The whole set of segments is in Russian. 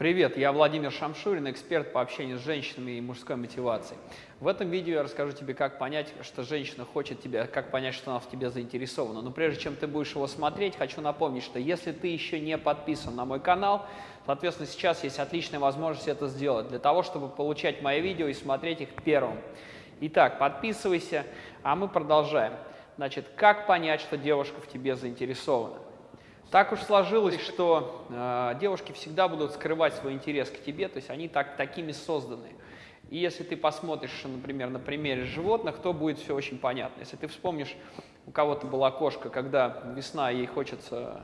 Привет, я Владимир Шамшурин, эксперт по общению с женщинами и мужской мотивацией. В этом видео я расскажу тебе, как понять, что женщина хочет тебя, как понять, что она в тебе заинтересована. Но прежде чем ты будешь его смотреть, хочу напомнить, что если ты еще не подписан на мой канал, соответственно, сейчас есть отличная возможность это сделать, для того, чтобы получать мои видео и смотреть их первым. Итак, подписывайся, а мы продолжаем. Значит, как понять, что девушка в тебе заинтересована? Так уж сложилось, что э, девушки всегда будут скрывать свой интерес к тебе, то есть они так, такими созданы. И если ты посмотришь, например, на примере животных, то будет все очень понятно. Если ты вспомнишь, у кого-то была кошка, когда весна, ей хочется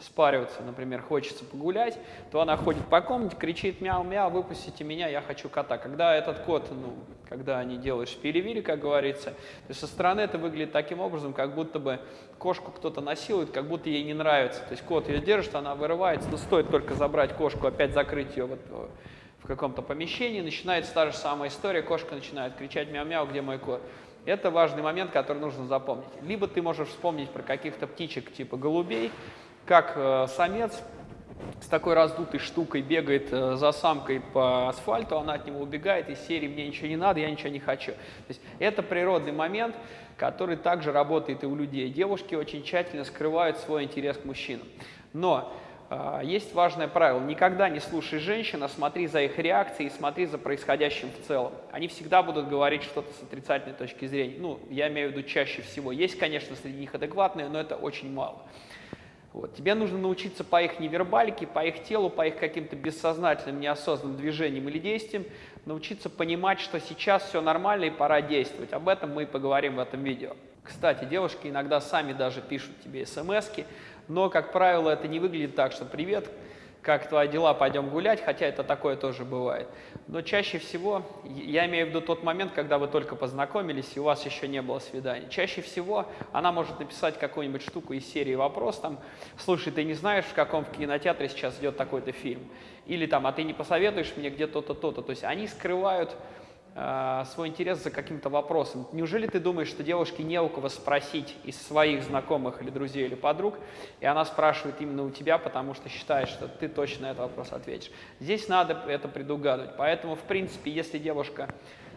спариваться, например, хочется погулять, то она ходит по комнате, кричит мяу-мяу, выпустите меня, я хочу кота. Когда этот кот, ну, когда они делают шпили как говорится, то со стороны это выглядит таким образом, как будто бы кошку кто-то насилует, как будто ей не нравится. То есть кот ее держит, она вырывается, но стоит только забрать кошку, опять закрыть ее вот в каком-то помещении, начинается та же самая история, кошка начинает кричать мяу-мяу, где мой кот. Это важный момент, который нужно запомнить. Либо ты можешь вспомнить про каких-то птичек типа голубей, как э, самец с такой раздутой штукой бегает э, за самкой по асфальту, она от него убегает, из серии «мне ничего не надо, я ничего не хочу». То есть это природный момент, который также работает и у людей. Девушки очень тщательно скрывают свой интерес к мужчинам. Но э, есть важное правило. Никогда не слушай женщин, а смотри за их реакцией и смотри за происходящим в целом. Они всегда будут говорить что-то с отрицательной точки зрения. Ну, я имею в виду чаще всего. Есть, конечно, среди них адекватные, но это очень мало. Вот. Тебе нужно научиться по их невербалике, по их телу, по их каким-то бессознательным, неосознанным движениям или действиям, научиться понимать, что сейчас все нормально и пора действовать. Об этом мы и поговорим в этом видео. Кстати, девушки иногда сами даже пишут тебе смс но, как правило, это не выглядит так, что «Привет, как твои дела, пойдем гулять», хотя это такое тоже бывает. Но чаще всего, я имею в виду тот момент, когда вы только познакомились, и у вас еще не было свидания. Чаще всего она может написать какую-нибудь штуку из серии «Вопрос», там, «Слушай, ты не знаешь, в каком кинотеатре сейчас идет такой-то фильм?» Или там «А ты не посоветуешь мне где то-то, то-то?» То есть они скрывают Э, свой интерес за каким-то вопросом. Неужели ты думаешь, что девушке не у кого спросить из своих знакомых или друзей или подруг, и она спрашивает именно у тебя, потому что считает, что ты точно на этот вопрос ответишь? Здесь надо это предугадывать. Поэтому, в принципе, если девушка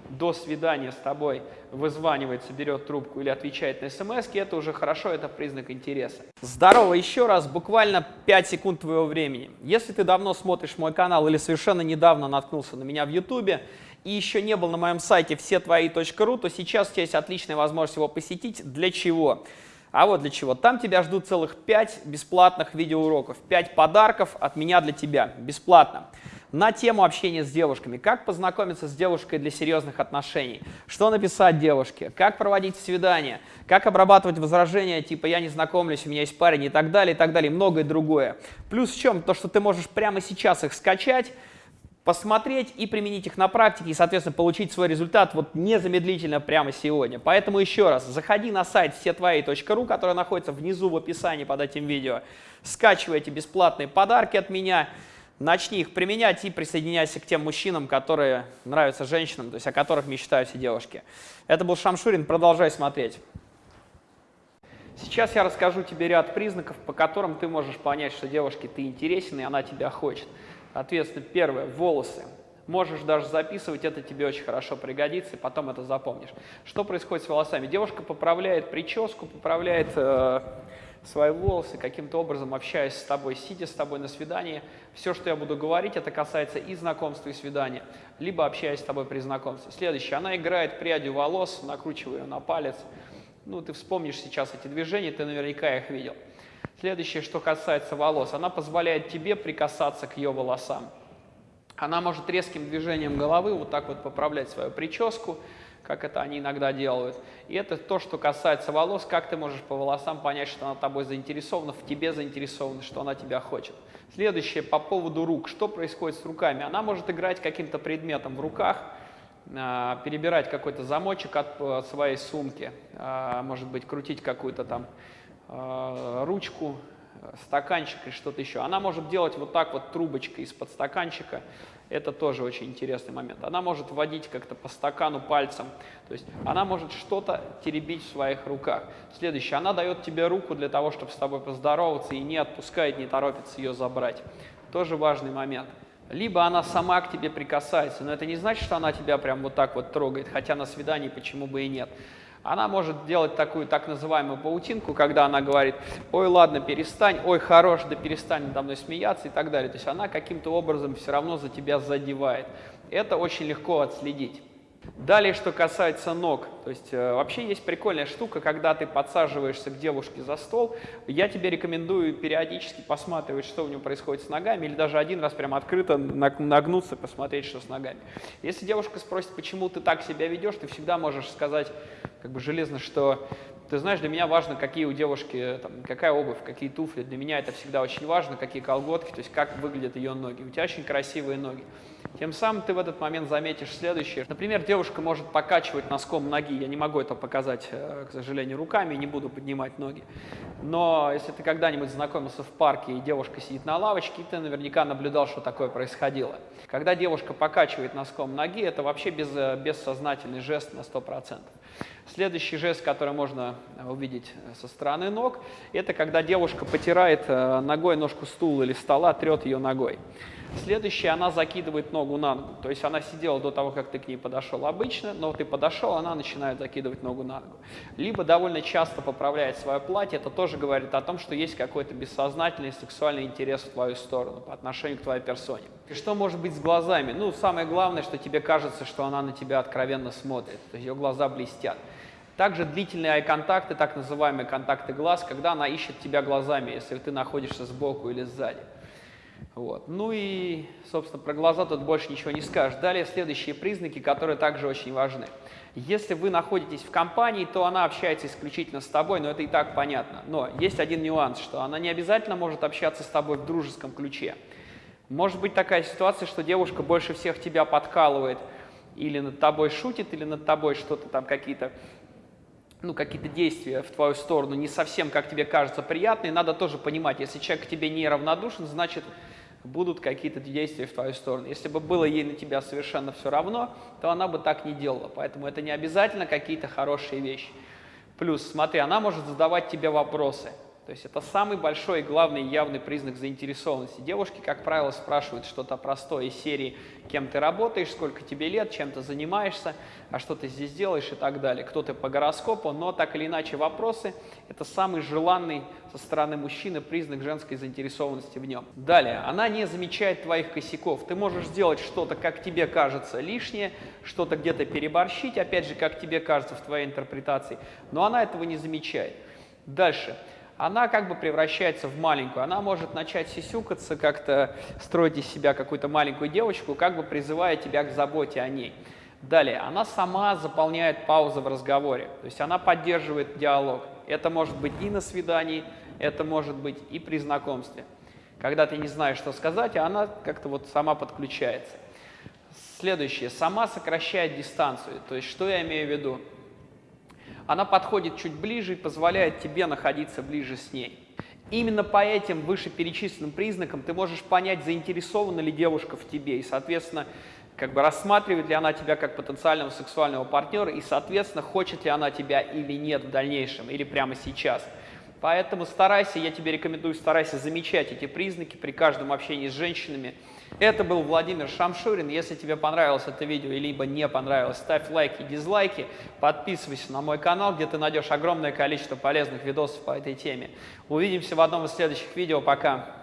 до свидания с тобой вызванивается, берет трубку или отвечает на смс, это уже хорошо, это признак интереса. Здорово еще раз, буквально 5 секунд твоего времени. Если ты давно смотришь мой канал или совершенно недавно наткнулся на меня в ютубе, и еще не был на моем сайте все твои.ру, то сейчас у тебя есть отличная возможность его посетить. Для чего? А вот для чего. Там тебя ждут целых 5 бесплатных видеоуроков, 5 подарков от меня для тебя, бесплатно. На тему общения с девушками, как познакомиться с девушкой для серьезных отношений, что написать девушке, как проводить свидания, как обрабатывать возражения, типа «я не знакомлюсь, у меня есть парень» и так далее, и так далее, и многое другое. Плюс в чем? То, что ты можешь прямо сейчас их скачать, посмотреть и применить их на практике, и, соответственно, получить свой результат вот незамедлительно прямо сегодня. Поэтому еще раз, заходи на сайт всетвои.ру, который находится внизу в описании под этим видео, скачивай эти бесплатные подарки от меня, начни их применять и присоединяйся к тем мужчинам, которые нравятся женщинам, то есть о которых мечтают все девушки. Это был Шамшурин, продолжай смотреть. Сейчас я расскажу тебе ряд признаков, по которым ты можешь понять, что девушке ты интересен и она тебя хочет. Соответственно, первое – волосы. Можешь даже записывать, это тебе очень хорошо пригодится, и потом это запомнишь. Что происходит с волосами? Девушка поправляет прическу, поправляет э, свои волосы, каким-то образом общаясь с тобой, сидя с тобой на свидании. Все, что я буду говорить, это касается и знакомства, и свидания, либо общаясь с тобой при знакомстве. Следующее. Она играет прядью волос, накручивая ее на палец. Ну, ты вспомнишь сейчас эти движения, ты наверняка их видел. Следующее, что касается волос, она позволяет тебе прикасаться к ее волосам. Она может резким движением головы вот так вот поправлять свою прическу, как это они иногда делают. И это то, что касается волос, как ты можешь по волосам понять, что она тобой заинтересована, в тебе заинтересована, что она тебя хочет. Следующее по поводу рук. Что происходит с руками? Она может играть каким-то предметом в руках, а, перебирать какой-то замочек от э, своей сумки, а, может быть, крутить какую-то там ручку, стаканчик или что-то еще. Она может делать вот так вот трубочкой из-под стаканчика. Это тоже очень интересный момент. Она может вводить как-то по стакану пальцем. То есть она может что-то теребить в своих руках. Следующее. Она дает тебе руку для того, чтобы с тобой поздороваться и не отпускает, не торопится ее забрать. Тоже важный момент. либо она сама к тебе прикасается, но это не значит, что она тебя прям вот так вот трогает, хотя на свидании почему бы и нет. Она может делать такую так называемую паутинку, когда она говорит, ой, ладно, перестань, ой, хорош, да перестань надо мной смеяться и так далее. То есть она каким-то образом все равно за тебя задевает. Это очень легко отследить. Далее, что касается ног, то есть э, вообще есть прикольная штука, когда ты подсаживаешься к девушке за стол, я тебе рекомендую периодически посматривать, что у нее происходит с ногами, или даже один раз прям открыто нагнуться, посмотреть, что с ногами. Если девушка спросит, почему ты так себя ведешь, ты всегда можешь сказать как бы железно, что ты знаешь, для меня важно, какие у девушки, там, какая обувь, какие туфли. Для меня это всегда очень важно, какие колготки, то есть как выглядят ее ноги. У тебя очень красивые ноги. Тем самым ты в этот момент заметишь следующее. Например, девушка может покачивать носком ноги. Я не могу это показать, э, к сожалению, руками, не буду поднимать ноги. Но если ты когда-нибудь знакомился в парке, и девушка сидит на лавочке, ты наверняка наблюдал, что такое происходило. Когда девушка покачивает носком ноги, это вообще без, э, бессознательный жест на 100%. Следующий жест, который можно увидеть со стороны ног, это когда девушка потирает э, ногой ножку стула или стола, трет ее ногой. Следующее, она закидывает ногу на ногу. То есть она сидела до того, как ты к ней подошел обычно, но ты подошел, она начинает закидывать ногу на ногу. Либо довольно часто поправляет свое платье, это тоже говорит о том, что есть какой-то бессознательный сексуальный интерес в твою сторону по отношению к твоей персоне. И что может быть с глазами? Ну, самое главное, что тебе кажется, что она на тебя откровенно смотрит, то есть ее глаза блестят. Также длительные ай-контакты, так называемые контакты глаз, когда она ищет тебя глазами, если ты находишься сбоку или сзади. Вот. Ну и, собственно, про глаза тут больше ничего не скажешь. Далее следующие признаки, которые также очень важны. Если вы находитесь в компании, то она общается исключительно с тобой, но это и так понятно. Но есть один нюанс, что она не обязательно может общаться с тобой в дружеском ключе. Может быть такая ситуация, что девушка больше всех тебя подкалывает, или над тобой шутит, или над тобой что-то там какие-то ну, какие-то действия в твою сторону не совсем, как тебе кажется, приятные, надо тоже понимать, если человек к тебе не равнодушен, значит, будут какие-то действия в твою сторону. Если бы было ей на тебя совершенно все равно, то она бы так не делала. Поэтому это не обязательно какие-то хорошие вещи. Плюс, смотри, она может задавать тебе вопросы. То есть это самый большой и главный явный признак заинтересованности. Девушки, как правило, спрашивают что-то простое из серии «Кем ты работаешь?», «Сколько тебе лет?», «Чем ты занимаешься?», «А что ты здесь делаешь?» и так далее. Кто ты по гороскопу, но так или иначе вопросы – это самый желанный со стороны мужчины признак женской заинтересованности в нем. Далее, она не замечает твоих косяков. Ты можешь сделать что-то, как тебе кажется, лишнее, что-то где-то переборщить, опять же, как тебе кажется в твоей интерпретации, но она этого не замечает. Дальше она как бы превращается в маленькую. Она может начать сисюкаться, как-то строить из себя какую-то маленькую девочку, как бы призывая тебя к заботе о ней. Далее, она сама заполняет паузы в разговоре, то есть она поддерживает диалог. Это может быть и на свидании, это может быть и при знакомстве. Когда ты не знаешь, что сказать, а она как-то вот сама подключается. Следующее, сама сокращает дистанцию. То есть, что я имею в виду? Она подходит чуть ближе и позволяет тебе находиться ближе с ней. Именно по этим вышеперечисленным признакам ты можешь понять, заинтересована ли девушка в тебе, и, соответственно, как бы рассматривает ли она тебя как потенциального сексуального партнера, и, соответственно, хочет ли она тебя или нет в дальнейшем, или прямо сейчас. Поэтому старайся, я тебе рекомендую, старайся замечать эти признаки при каждом общении с женщинами, это был Владимир Шамшурин. Если тебе понравилось это видео, либо не понравилось, ставь лайки, дизлайки, подписывайся на мой канал, где ты найдешь огромное количество полезных видосов по этой теме. Увидимся в одном из следующих видео. Пока!